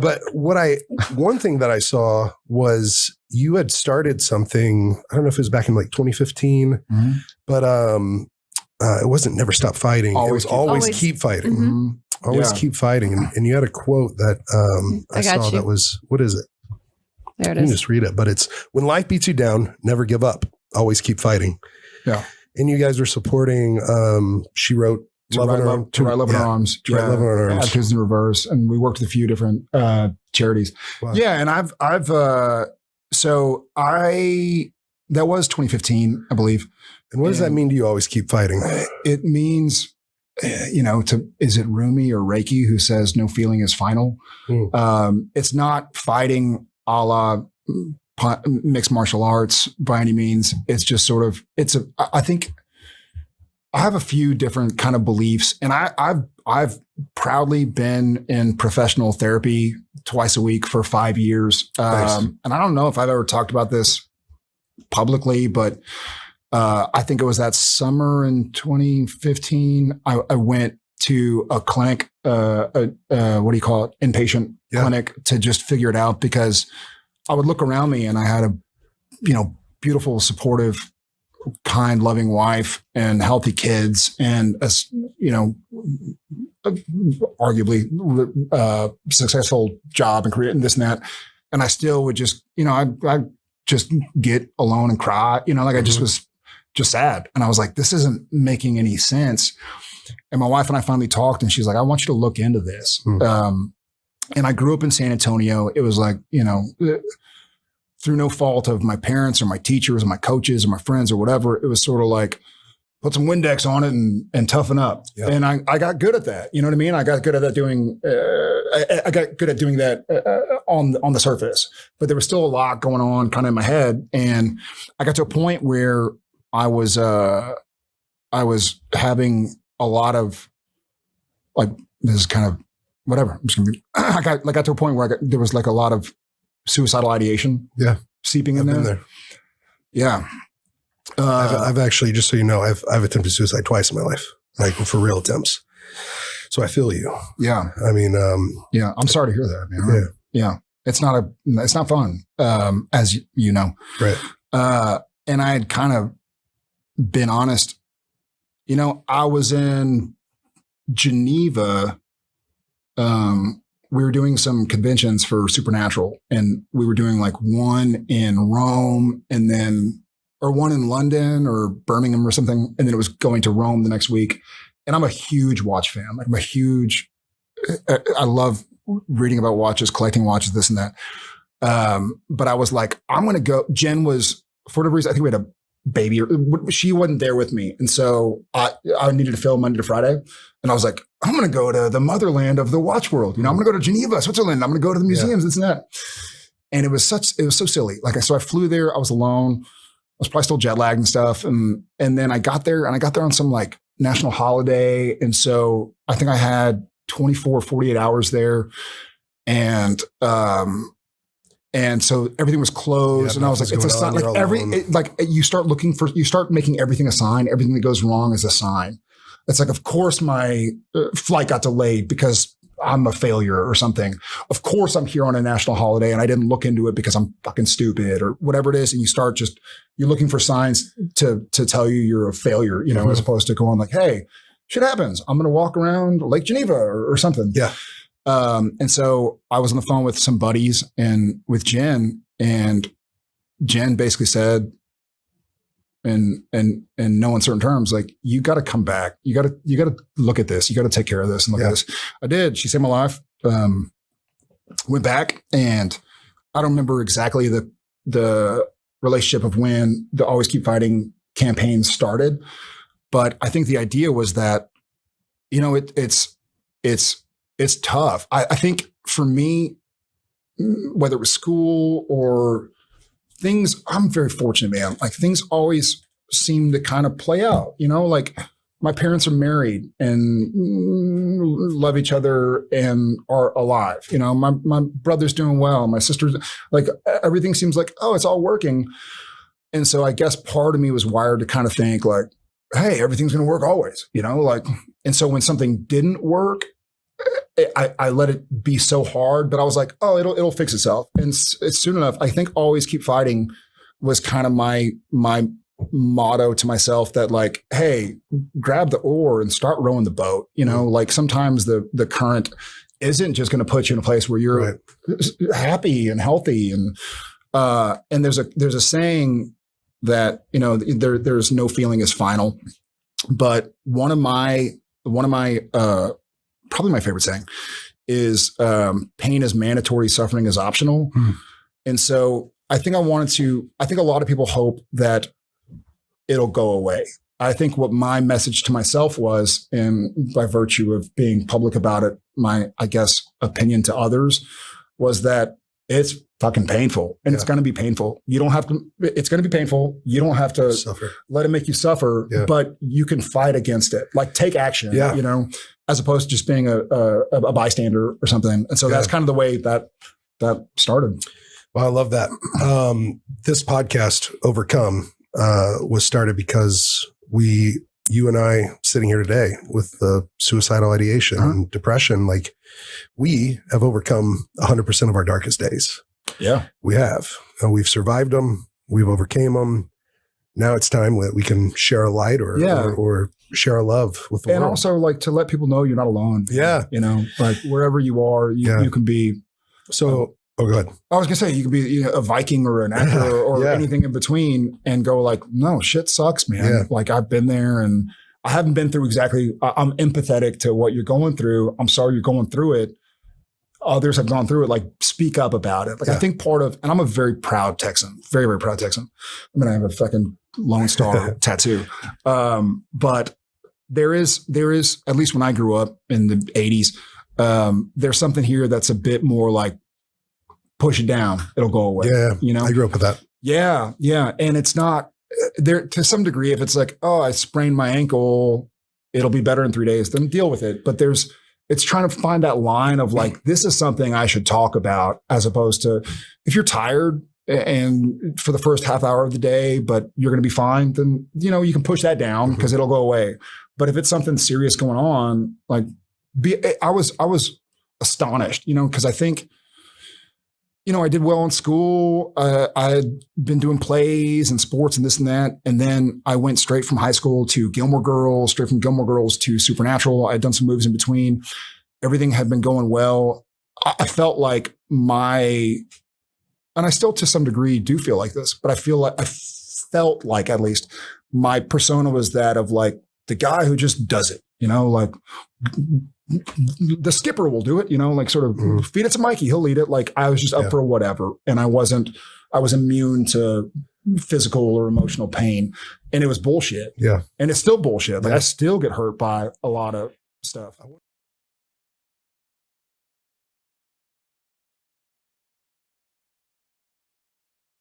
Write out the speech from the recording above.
but what I one thing that I saw was you had started something. I don't know if it was back in like 2015, Mhm. but um, uh, it wasn't never stop fighting. Always it was keep- always, Always- keep fighting. Mhm. Mhm. Always Yeah. keep fighting. And, and you had a quote that um, I, I saw you. that was what is it? There it You can is. just read it, but it's when life beats you down, never give up. Always keep fighting. Yeah. And you guys were supporting. Um, she wrote To Love Right in Love, Arm- to Write Love in yeah, Arms. To Write Love in Arms. Actors in Reverse. And we worked with a few different uh, charities. Wow. Yeah. And I've, I've, uh, so I, that was 2015, I believe. And what does that mean to you? Always keep fighting. It means, you know, to, is it Rumi or Rilke who says no feeling is final? Hmm. Um, it's not fighting a la mm, mixed martial arts by any means. It's just sort of, it's a. I think I have a few different kind of beliefs and I, I've, I've proudly been in professional therapy twice a week for five years. Nice. Um, and I don't know if I've ever talked about this publicly, but uh, I think it was that summer in 2015. I, I went to a clinic, uh, uh, uh, what do you call it, inpatient Yeah. clinic to just figure it out because I would look around me and I had a, you know, beautiful, supportive, kind, loving wife and healthy kids and a, you know, arguably uh, successful job and career and this and that. And I still would just, you know, I, I just get alone and cry, you know, like I just Mhm. was just sad. And I was like, this isn't making any sense. And my wife and I finally talked and she's like, I want you to look into this. Hmm. Um, and I grew up in San Antonio. It was like, you know, through no fault of my parents or my teachers or my coaches or my friends or whatever, it was sort of like, put some Windex on it and, and toughen up. Yeah. And I, I got good at that. You know what I mean? I got good at that doing, uh, I, I got good at doing that uh, uh, on, on the surface, but there was still a lot going on kind of in my head. And I got to a point where I was, uh, I was having a lot of like, this is kind of whatever. I'm just gonna be, I got like got to a point where I got, there was like a lot of suicidal ideation. Yeah. Seeping I've in there. there. Yeah. I've, Uh, I've actually, just so you know, I've I've attempted suicide twice in my life, like for real attempts. So I feel you. yeah. I mean, um, Yeah. I'm sorry to hear that, man. yeah, Yeah. It's not a, it's not fun. Um, as you, you know, right. uh, and I had kind of been honest, you know, I was in Geneva. Um, we were doing some conventions for Supernatural, and we were doing like one in Rome, and then or one in London or Birmingham or something, and then it was going to Rome the next week. And I'm a huge watch fan. Like I'm a huge. I I love reading about watches, collecting watches, this and that. Um, but I was like, I'm going to go. Jen was for whatever reason. I think we had a baby. She wasn't there with me, and so I I needed to film Monday to Friday, and I was like, I'm going to go to the motherland of the watch world. You know, I'm going to go to Geneva, Switzerland. I'm going to go to the museums, this and that. And it was such, it was so silly. Like, so I flew there. I was alone. I was probably still jet lagged and stuff. And and then I got there, and I got there on some like national holiday, and so I think I had 24, 48 hours there, and um. And so everything was closed, Yeah, and I was like, "It's a sign." Like every, it, like you start looking for, you start making everything a sign. Everything that goes wrong is a sign. It's like, of course, my uh, flight got delayed because I'm a failure or something. Of course, I'm here on a national holiday and I didn't look into it because I'm fucking stupid or whatever it is. And you start just you're looking for signs to to tell you you're a failure, you know, Mhm. as opposed to going like, hey, shit happens. I'm going to walk around Lake Geneva or, or something. Yeah. Um, and so I was on the phone with some buddies and with Jen, and Jen basically said, and and in no uncertain terms, like you got to come back. You got to you got to look at this. You got to take care of this and look Yeah. at this. I did. She saved my life. Um, went back, and I don't remember exactly the the relationship of when the Always Keep Fighting campaign started, but I think the idea was that you know it, it's it's it's tough. I, I think for me, mm, whether it was school or things, I'm very fortunate, man. Like things always seem to kind of play out, you know, like my parents are married and mm, love each other and are alive. You know, my, my brother's doing well. My sister's like, everything seems like, oh, it's all working. And so I guess part of me was wired to kind of think like, hey, everything's going to work always, you know, like, and so when something didn't work, I, I let it be so hard, but I was like, oh, it'll it'll fix itself. And s- it's soon enough. I think always keep fighting was kind of my my motto to myself that like, hey, grab the oar and start rowing the boat. You know, like sometimes the the current isn't just going to put you in a place where you're Right. happy and healthy and uh and there's a there's a saying that you know there there's no feeling is final but one of my one of my uh probably my favorite saying is um pain is mandatory suffering is optional Hmm. and so i think i wanted to i think a lot of people hope that it'll go away i think what my message to myself was and by virtue of being public about it my i guess opinion to others was that it's fucking painful and it's going to be painful you don't have to it's going to be painful you don't have to Suffer. let it make you suffer, Yeah. but you can fight against it. Like take action, Yeah. you know, as opposed to just being a, a, a bystander or something. And so that's kind of the way that that started. Well, I love that. Um, this podcast, Overcome, uh, was started because we, you and I, sitting here today with the suicidal ideation Uh-huh. and depression, like we have overcome 100% of our darkest days. Yeah. We have. Uh, we've survived them. We've overcame them. Now it's time that we can share a light or, Yeah. or, or share a love with the And world. And also like to let people know you're not alone. Yeah. You know, like wherever you are, you, Yeah. you can be, so, oh, oh go ahead. I was gonna say you could be you know, a Viking or an actor or, or Yeah. anything in between and go like, no, shit sucks, man. Yeah. Like I've been there and I haven't been through exactly. I- I'm empathetic to what you're going through. I'm sorry you're going through it. Others have gone through it. Like speak up about it. Like I think part of, and I'm a very proud Texan, very very proud Texan. I mean, gonna have a fucking Lone Star tattoo. Um, but there is there is at least when I grew up in the 80s, um, there's something here that's a bit more like push it down, it'll go away. Yeah. You know? I grew up with that. Yeah, yeah. And it's not there to some degree, if it's like, oh, I sprained my ankle, it'll be better in three days, then deal with it. But there's it's trying to find that line of like, this is something I should talk about, as opposed to if you're tired and for the first half hour of the day, but you're gonna be fine, then you know, you can push that down because it'll go away. But if it's something serious going on, like be I was I was astonished, you know, because I think you know, I did well in school. Uh, I had been doing plays and sports and this and that. And then I went straight from high school to Gilmore Girls, straight from Gilmore Girls to Supernatural. I had done some movies in between. Everything had been going well. I, I felt like my, and I still to some degree do feel like this, but I feel like I felt like at least my persona was that of like the guy who just does it, you know, like the skipper will do it, you know, like sort of Mhm. feed it to Mikey, he'll lead it. Like I was just up Yeah. for whatever. And I wasn't, I was immune to physical or emotional pain. And it was bullshit. Yeah. And it's still bullshit. Like Yeah. I still get hurt by a lot of stuff.